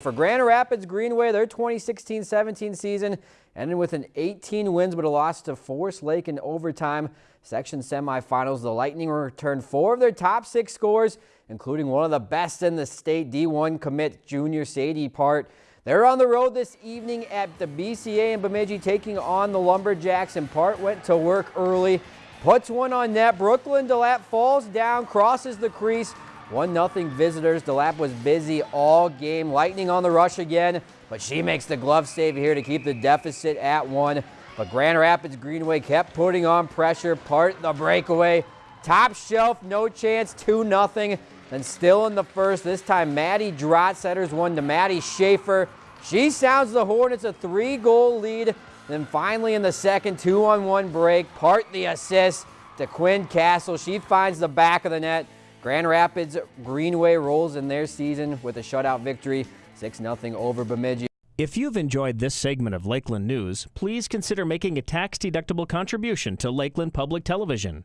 For Grand Rapids Greenway, their 2016-17 season ended with an 18 wins but a loss to Forest Lake in overtime. Section semifinals, the Lightning returned four of their top six scores, including one of the best in the state, D1 commit junior Sadie Peart. They're on the road this evening at the BCA in Bemidji taking on the Lumberjacks and Peart went to work early, puts one on net. Brooklyn DeLapp falls down, crosses the crease, 1-0 visitors. DeLapp was busy all game. Lightning on the rush again, but she makes the glove save here to keep the deficit at one. But Grand Rapids Greenway kept putting on pressure, Peart the breakaway. Top shelf, no chance, 2-0. Then still in the first, this time Maddie Drott setters one to Maddie Schaefer. She sounds the horn, it's a three-goal lead. Then finally in the second, two-on-one break, Peart the assist to Quinn Castle. She finds the back of the net. Grand Rapids Greenway rolls in their season with a shutout victory, 6-0 over Bemidji. If you've enjoyed this segment of Lakeland News, please consider making a tax-deductible contribution to Lakeland Public Television.